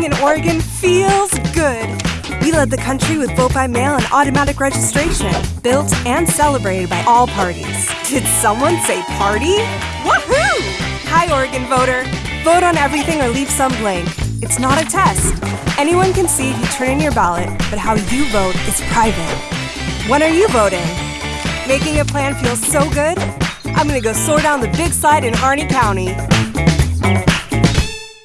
Voting in Oregon feels good. We led the country with vote by mail and automatic registration, built and celebrated by all parties. Did someone say party? Woohoo! Hi, Oregon voter. Vote on everything or leave some blank. It's not a test. Anyone can see if you turn in your ballot, but how you vote is private. When are you voting? Making a plan feels so good? I'm gonna go soar down the big slide in Harney County.